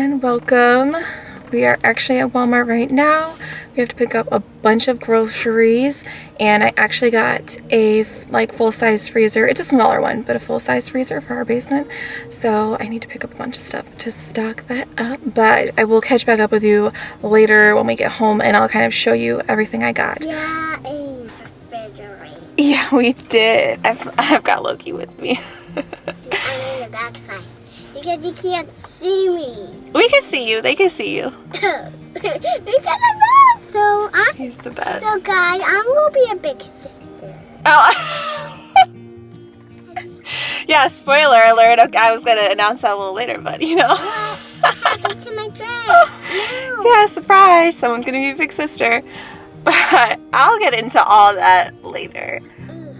and welcome. We are actually at Walmart right now. We have to pick up a bunch of groceries and I actually got a like full-size freezer. It's a smaller one, but a full-size freezer for our basement. So I need to pick up a bunch of stuff to stock that up. But I will catch back up with you later when we get home and I'll kind of show you everything I got. Yeah, a refrigerator. Yeah, we did. I've, I've got Loki with me. I'm in the backside because you can't see me. we can see you. They can see you. because that. So I'm He's the best. so guys, I'm gonna be a big sister. Oh. yeah, spoiler alert. Okay, I was gonna announce that a little later, but you know. To my dress? No. yeah, surprise. Someone's gonna be a big sister. But I'll get into all that later.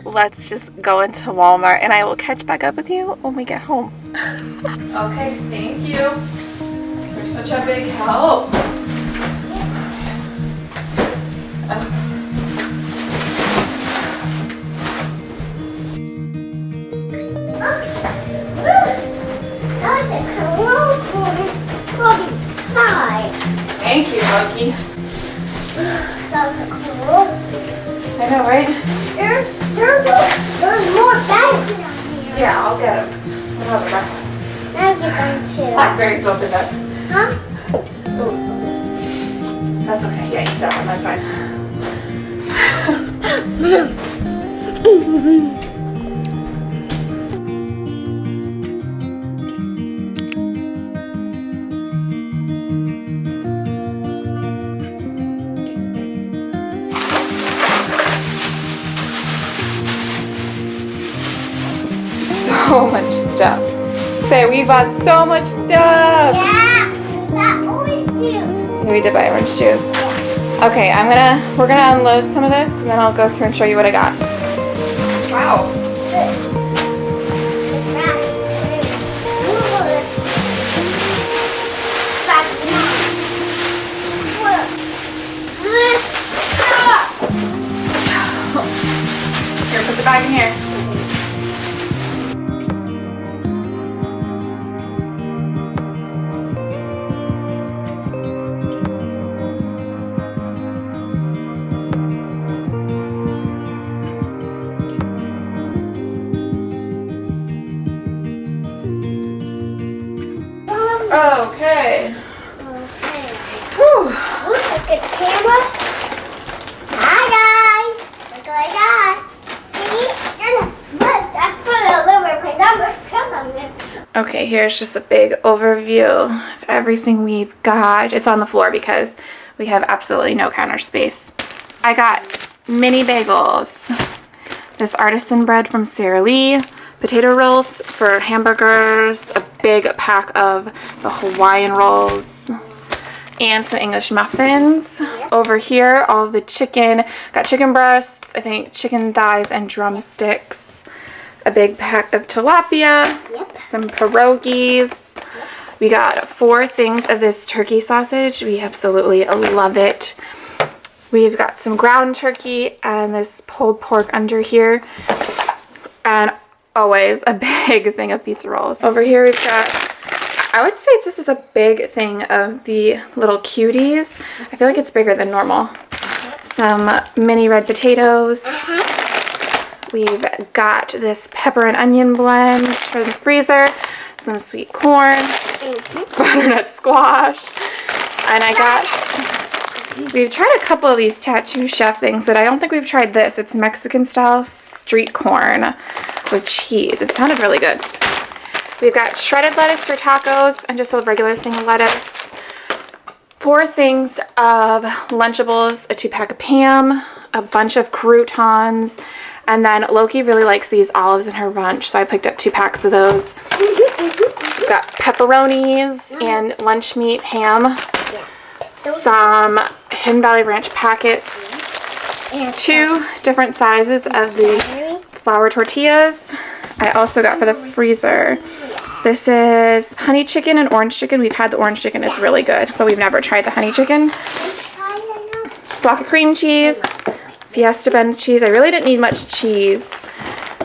Let's just go into Walmart and I will catch back up with you when we get home. okay, thank you. You're such a big help. That was a close one. Probably five. Thank you, Loki. That was a close. I know, right? There's, there's, there's more bags down here. Yeah, I'll get them. Whatever. Now get them too. Blackberries opened up. Huh? That's okay. Yeah, eat that one. That's fine. Say, we bought so much stuff. Yeah. That do. Yeah, we did buy orange juice. Okay, I'm gonna, we're gonna unload some of this and then I'll go through and show you what I got. Okay. Okay. Whew. Hi guys! Look what I got! See? There's much. I put a little bit numbers. Come on, man. Okay, here's just a big overview of everything we've got. It's on the floor because we have absolutely no counter space. I got mini bagels, this artisan bread from Sara Lee, potato rolls for hamburgers, a big pack of the Hawaiian rolls, and some English muffins. Over here, all the chicken. Got chicken breasts, I think chicken thighs and drumsticks. A big pack of tilapia, Yep. some pierogies. We got four things of this turkey sausage. We absolutely love it. We've got some ground turkey and this pulled pork under here. And always a big thing of pizza rolls. Over here we've got, I would say this is a big thing of the little cuties. I feel like it's bigger than normal. Some mini red potatoes. Uh-huh. We've got this pepper and onion blend for the freezer. Some sweet corn, mm-hmm. butternut squash. And I got, we've tried a couple of these tattoo chef things, but I don't think we've tried this. It's Mexican style street corn with cheese. It sounded really good. We've got shredded lettuce for tacos and just a regular thing of lettuce. Four things of Lunchables, a two pack of Pam, a bunch of croutons, and then Loki really likes these olives in her lunch, so I picked up two packs of those. We've got pepperonis and lunch meat ham, some Hidden Valley Ranch packets, two different sizes of the flour tortillas. I also got for the freezer. This is honey chicken and orange chicken. We've had the orange chicken. It's really good, but we've never tried the honey chicken. Block of cream cheese, Fiesta Blend cheese. I really didn't need much cheese.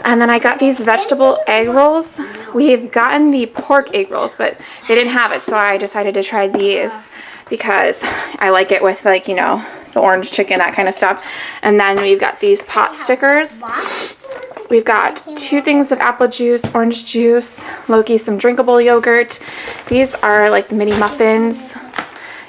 And then I got these vegetable egg rolls we've gotten the pork egg rolls, but they didn't have it, so I decided to try these because I like it with like, you know, the orange chicken, that kind of stuff. And then we've got these pot stickers. We've got two things of apple juice, orange juice, Loki some drinkable yogurt. These are like the mini muffins.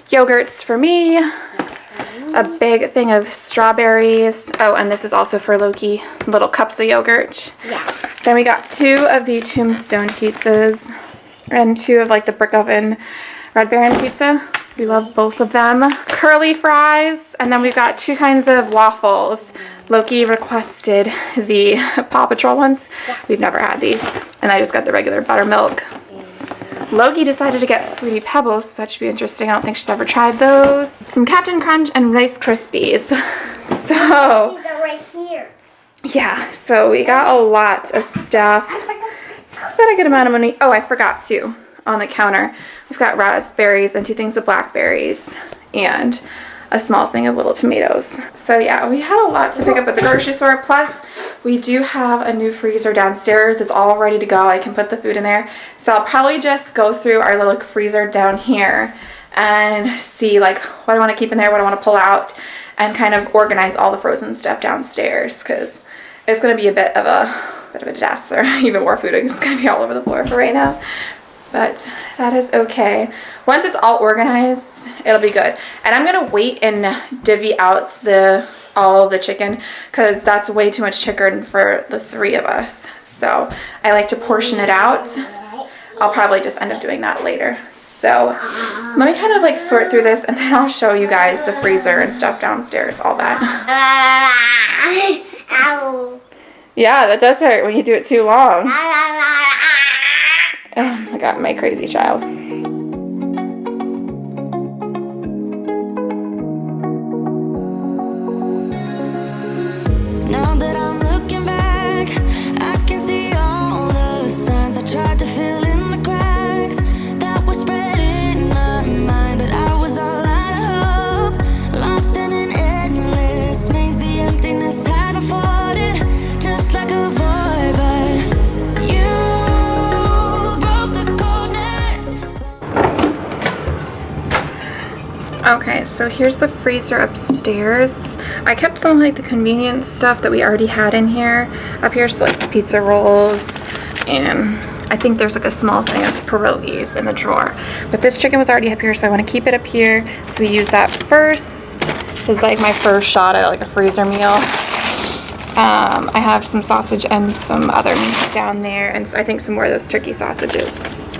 Yogurts for me. A big thing of strawberries. Oh, and this is also for Loki. Little cups of yogurt. Yeah. Then we got two of the tombstone pizzas and two of like the brick oven red baron pizza. We love both of them. Curly fries, and then we've got two kinds of waffles. Loki requested the Paw Patrol ones. We've never had these. And I just got the regular buttermilk. Loki decided to get Fruity Pebbles, so that should be interesting. I don't think she's ever tried those. Some Captain Crunch and Rice Krispies. So, right here. yeah, so we got a lot of stuff. Spent a good amount of money. Oh, I forgot too. On the counter, we've got raspberries and two things of blackberries and a small thing of little tomatoes. So yeah, we had a lot to pick up at the grocery store. Plus, we do have a new freezer downstairs. It's all ready to go. I can put the food in there. So I'll probably just go through our little freezer down here and see like what I want to keep in there, what I want to pull out, and kind of organize all the frozen stuff downstairs because it's going to be a bit of a bit of a disaster. Even more food is going to be all over the floor for right now. But that is okay. Once it's all organized, it'll be good. And I'm going to wait and divvy out the all the chicken because that's way too much chicken for the three of us. So I like to portion it out. I'll probably just end up doing that later. So let me kind of like sort through this and then I'll show you guys the freezer and stuff downstairs, all that. Yeah, that does hurt when you do it too long. Oh my god, my crazy child. So here's the freezer upstairs. I kept some like the convenience stuff that we already had in here. Up here, so like pizza rolls and I think there's like a small thing of pierogies in the drawer. But this chicken was already up here, so I want to keep it up here. So we use that first. It's like my first shot at like a freezer meal. Um, I have some sausage and some other meat down there, and I think some more of those turkey sausages.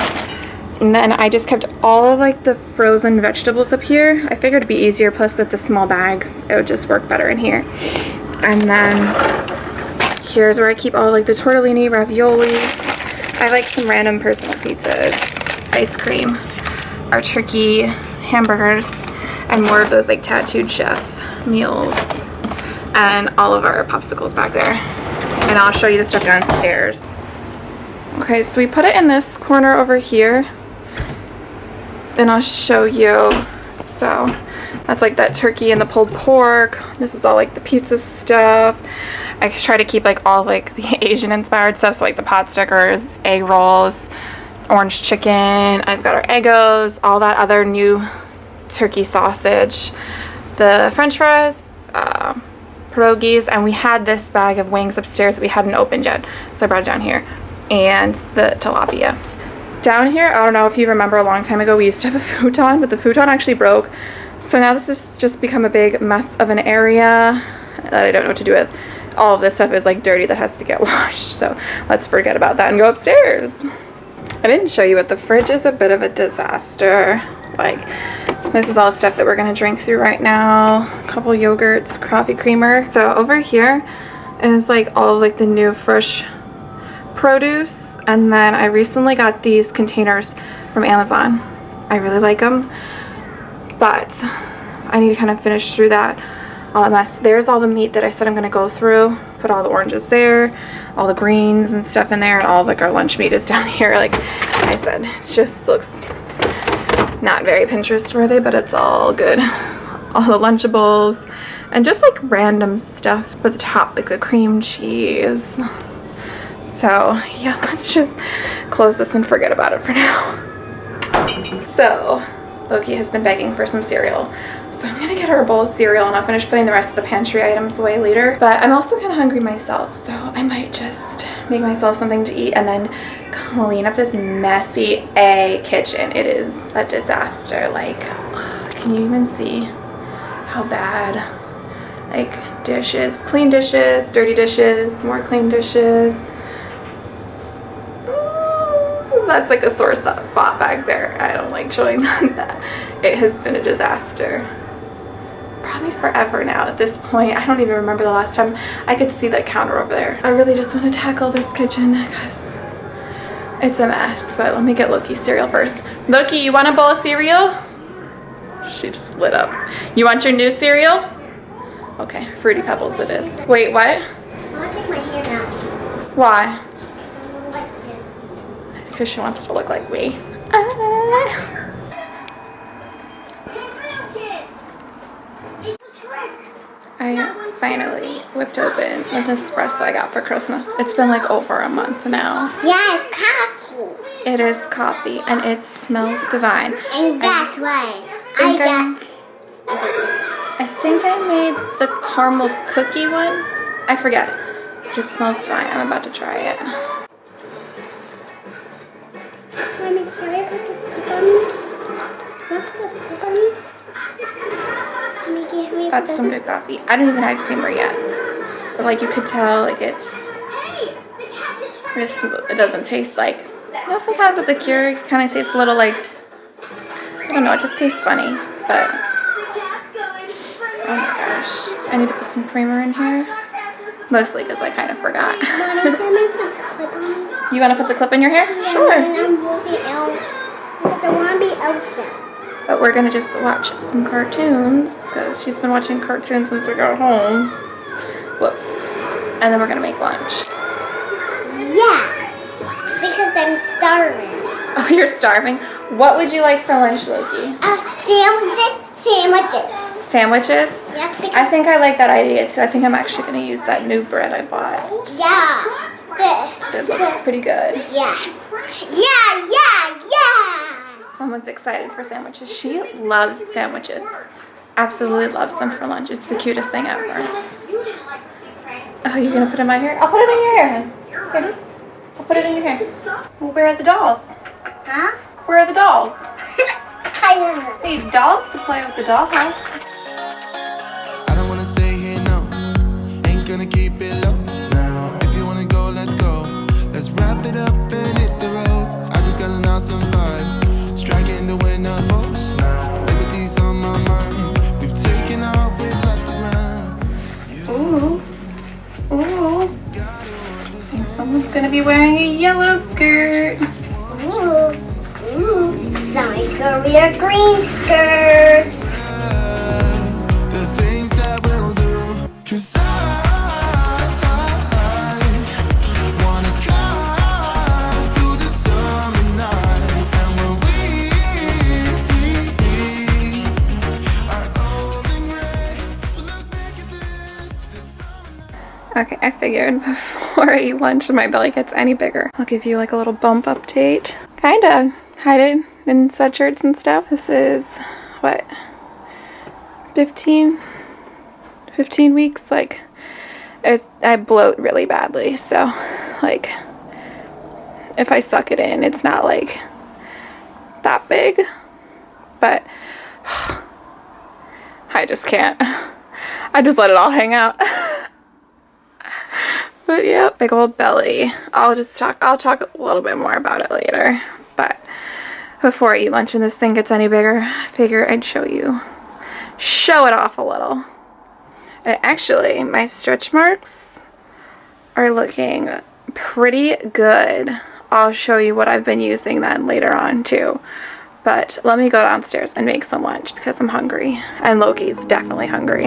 And then I just kept all of like the frozen vegetables up here. I figured it'd be easier, plus with the small bags, it would just work better in here. And then here's where I keep all like the tortellini, ravioli. I like some random personal pizzas, ice cream, our turkey, hamburgers, and more of those like tattooed chef meals. And all of our popsicles back there. And I'll show you the stuff downstairs. Okay, so we put it in this corner over here. Then I'll show you. So that's like that turkey and the pulled pork. This is all like the pizza stuff. I try to keep like all like the Asian inspired stuff. So like the pot stickers, egg rolls, orange chicken. I've got our Eggos, all that other new turkey sausage, the french fries, uh, pierogies, and we had this bag of wings upstairs that we hadn't opened yet. So I brought it down here. And the tilapia. Down here, I don't know if you remember a long time ago, we used to have a futon, but the futon actually broke. So now this has just become a big mess of an area that I don't know what to do with. All of this stuff is like dirty that has to get washed. So let's forget about that and go upstairs. I didn't show you, but the fridge is a bit of a disaster. Like, this is all stuff that we're gonna drink through right now. A couple yogurts, coffee creamer. So over here is like all like the new fresh produce. And then I recently got these containers from Amazon. I really like them, but I need to kind of finish through that all the mess. There's all the meat that I said I'm gonna go through. Put all the oranges there, all the greens and stuff in there, and all like our lunch meat is down here. Like I said, it just looks not very Pinterest worthy, but it's all good. All the Lunchables and just like random stuff at the top, like the cream cheese. So yeah, let's just close this and forget about it for now. So, Loki has been begging for some cereal. So I'm gonna get her a bowl of cereal and I'll finish putting the rest of the pantry items away later. But I'm also kind of hungry myself, so I might just make myself something to eat and then clean up this messy A kitchen. It is a disaster. Like, can you even see how bad? Like dishes, clean dishes, dirty dishes, more clean dishes. That's like a source sore spot back there. I don't like showing that. It has been a disaster probably forever now at this point. I don't even remember the last time I could see that counter over there. I really just want to tackle this kitchen because it's a mess. But let me get Loki cereal first. Loki, you want a bowl of cereal? She just lit up. You want your new cereal? Okay, Fruity Pebbles it is. Wait, what? I want to take my out. Why? I. Because she wants to look like me. Ah. It's a trick. I finally whipped open a Nespresso I got for Christmas. It's been like over a month now. Yeah, it's coffee. It is coffee and it smells divine. And that's why I think got. I think I made the caramel cookie one. I forget. It smells divine. I'm about to try it. That's some good coffee. I didn't even add creamer yet. But like you could tell like it's it's. It doesn't taste like you know sometimes with the Keurig it kinda tastes a little like I don't know, it just tastes funny. But oh my gosh. I need to put some creamer in here. Mostly because I kind of forgot. you want to put the clip in your hair? And Sure. I will be Elsa. Because I want to be Elsa. But we're gonna just watch some cartoons because she's been watching cartoons since we got home. Whoops. And then we're gonna make lunch. Yeah. Because I'm starving. Oh, you're starving. What would you like for lunch, Loki? Uh, sandwiches, sandwiches. Sandwiches? Yeah, I think I like that idea too. I think I'm actually gonna use that new bread I bought. yeah. The, It looks pretty good. yeah. Yeah, yeah, yeah. Someone's excited for sandwiches. She loves sandwiches. Absolutely loves them for lunch. It's the cutest thing ever. Oh, you're gonna put it in my hair? I'll put it in your hair. hon. Ready? I'll put it in your hair. Well, where are the dolls? Huh? Where are the dolls? I don't know. Need dolls to play with the dollhouse. Think someone's gonna be wearing a yellow skirt. Ooh. Ooh. Somebody's gonna be a green skirt. The things that we'll do. Cause I, wanna drive through the summer night. And when we are old and gray, we look back at this. this summer Okay, I figured before I eat lunch and my belly gets any bigger, I'll give you like a little bump update. Kinda. Hide it in sweatshirts and stuff. This is what? 15 15 weeks like I bloat really badly so like if I suck it in it's not like that big but I just can't. I just let it all hang out But yeah, big old belly. I'll just talk, I'll talk a little bit more about it later. But before I eat lunch and this thing gets any bigger, I figure I'd show you, show it off a little. And actually, my stretch marks are looking pretty good. I'll show you what I've been using then later on too. But let me go downstairs and make some lunch because I'm hungry. And Loki's definitely hungry.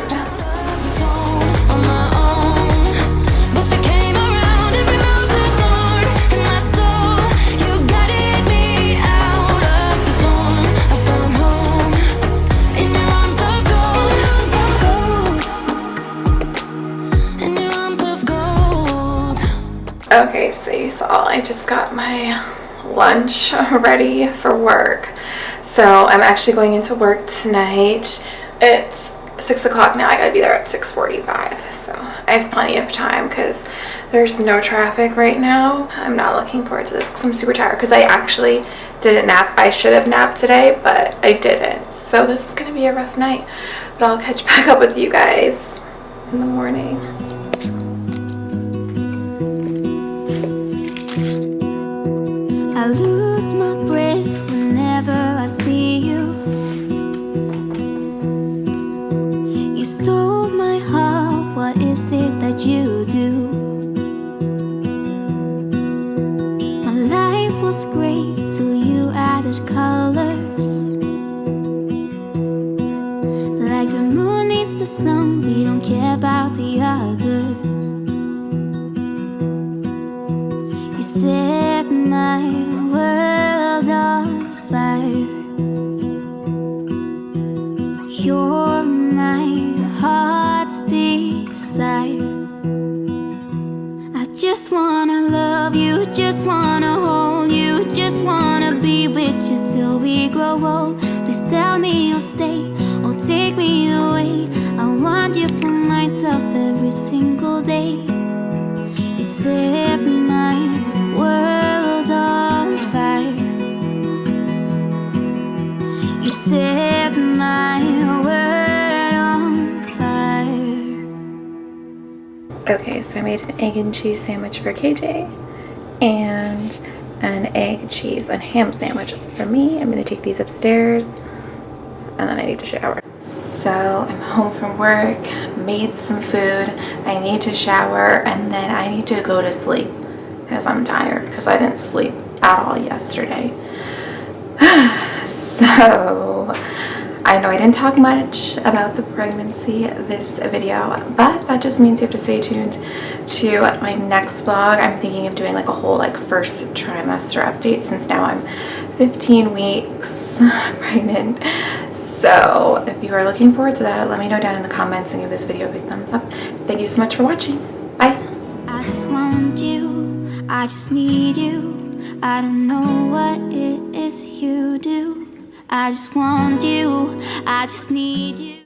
Okay, so you saw I just got my lunch ready for work. So I'm actually going into work tonight. It's six o'clock now. I gotta be there at 6:45. So I have plenty of time because there's no traffic right now. I'm not looking forward to this because I'm super tired because I actually didn't nap. I should have napped today, but I didn't. So this is gonna be a rough night. But I'll catch back up with you guys in the morning. The sun, so I made an egg and cheese sandwich for KJ and an egg, cheese, and ham sandwich for me. I'm gonna take these upstairs and then I need to shower. So I'm home from work, made some food, I need to shower, and then I need to go to sleep because I'm tired because I didn't sleep at all yesterday. so I know I didn't talk much about the pregnancy this video, but that just means you have to stay tuned to my next vlog. I'm thinking of doing like a whole like first trimester update since now I'm 15 weeks pregnant. So if you are looking forward to that, let me know down in the comments and give this video a big thumbs up. Thank you so much for watching. Bye. I just want you, I just need you. I don't know what it is you do. I just want you, I just need you.